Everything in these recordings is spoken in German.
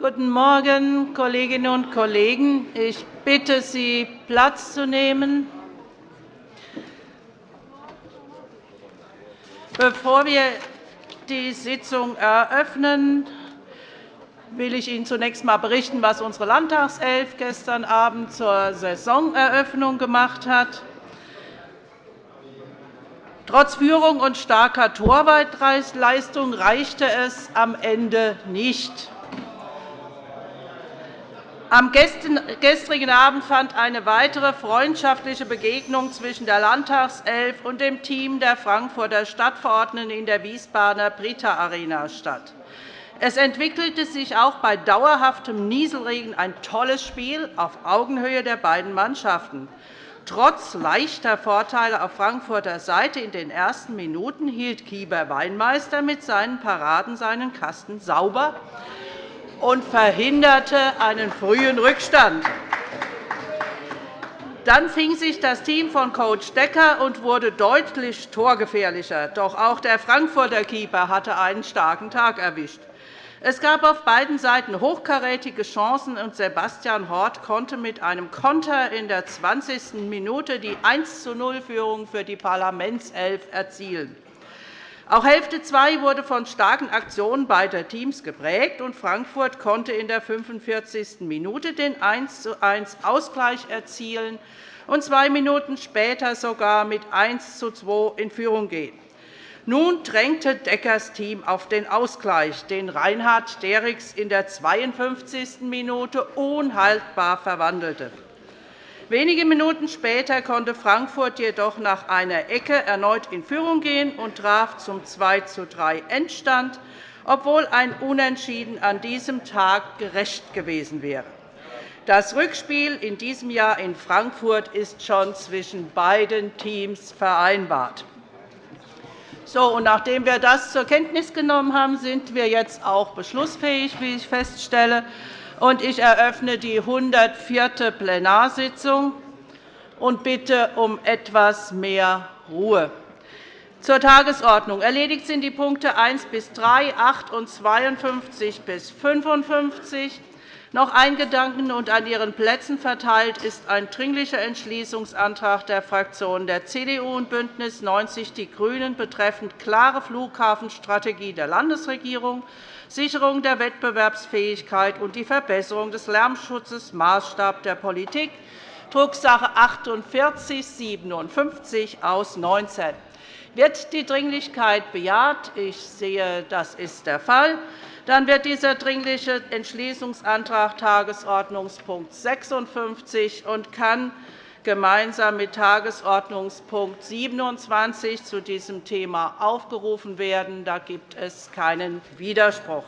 Guten Morgen, Kolleginnen und Kollegen. Ich bitte Sie, Platz zu nehmen. Bevor wir die Sitzung eröffnen, will ich Ihnen zunächst einmal berichten, was unsere Landtagself gestern Abend zur Saisoneröffnung gemacht hat. Trotz Führung und starker Torwartleistung reichte es am Ende nicht. Am gestrigen Abend fand eine weitere freundschaftliche Begegnung zwischen der Landtagself und dem Team der Frankfurter Stadtverordneten in der Wiesbadener Brita Arena statt. Es entwickelte sich auch bei dauerhaftem Nieselregen ein tolles Spiel auf Augenhöhe der beiden Mannschaften. Trotz leichter Vorteile auf Frankfurter Seite in den ersten Minuten hielt Kieber Weinmeister mit seinen Paraden seinen Kasten sauber und verhinderte einen frühen Rückstand. Dann fing sich das Team von Coach Decker und wurde deutlich torgefährlicher. Doch auch der Frankfurter Keeper hatte einen starken Tag erwischt. Es gab auf beiden Seiten hochkarätige Chancen, und Sebastian Hort konnte mit einem Konter in der 20. Minute die 1-0-Führung für die Parlamentself erzielen. Auch Hälfte 2 wurde von starken Aktionen beider Teams geprägt, und Frankfurt konnte in der 45. Minute den 1-1-Ausgleich erzielen und zwei Minuten später sogar mit 1-2 in Führung gehen. Nun drängte Deckers Team auf den Ausgleich, den Reinhard Derricks in der 52. Minute unhaltbar verwandelte. Wenige Minuten später konnte Frankfurt jedoch nach einer Ecke erneut in Führung gehen und traf zum 2:3 Endstand, obwohl ein Unentschieden an diesem Tag gerecht gewesen wäre. Das Rückspiel in diesem Jahr in Frankfurt ist schon zwischen beiden Teams vereinbart. So, und nachdem wir das zur Kenntnis genommen haben, sind wir jetzt auch beschlussfähig, wie ich feststelle und ich eröffne die 104. Plenarsitzung und bitte um etwas mehr Ruhe. Zur Tagesordnung. Erledigt sind die Punkte 1 bis 3, 8 und 52 bis 55. Noch eingedanken und an Ihren Plätzen verteilt ist ein Dringlicher Entschließungsantrag der Fraktionen der CDU und BÜNDNIS 90 die GRÜNEN betreffend klare Flughafenstrategie der Landesregierung Sicherung der Wettbewerbsfähigkeit und die Verbesserung des Lärmschutzes Maßstab der Politik, Drucksache 4857 aus 19. Wird die Dringlichkeit bejaht? Ich sehe, das ist der Fall. Dann wird dieser Dringliche Entschließungsantrag Tagesordnungspunkt 56 und kann gemeinsam mit Tagesordnungspunkt 27 zu diesem Thema aufgerufen werden. Da gibt es keinen Widerspruch.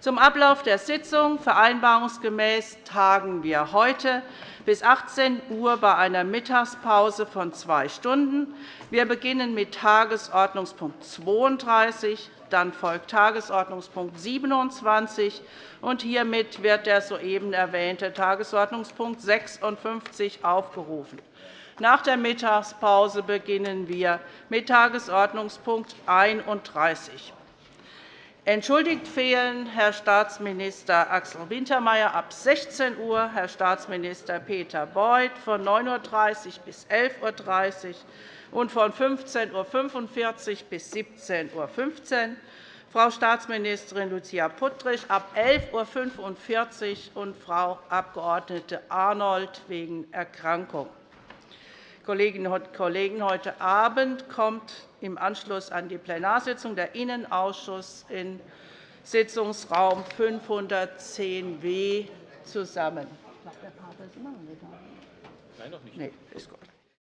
Zum Ablauf der Sitzung. Vereinbarungsgemäß tagen wir heute bis 18 Uhr bei einer Mittagspause von zwei Stunden. Wir beginnen mit Tagesordnungspunkt 32, dann folgt Tagesordnungspunkt 27, und hiermit wird der soeben erwähnte Tagesordnungspunkt 56 aufgerufen. Nach der Mittagspause beginnen wir mit Tagesordnungspunkt 31. Entschuldigt fehlen Herr Staatsminister Axel Wintermeyer ab 16 Uhr, Herr Staatsminister Peter Beuth von 9.30 Uhr bis 11.30 Uhr und von 15.45 Uhr bis 17.15 Uhr, Frau Staatsministerin Lucia Puttrich ab 11.45 Uhr und Frau Abg. Arnold wegen Erkrankung. Kolleginnen und Kollegen, heute Abend kommt im Anschluss an die Plenarsitzung der Innenausschuss in Sitzungsraum 510w zusammen. Nein, noch nicht. Nee, ist gut.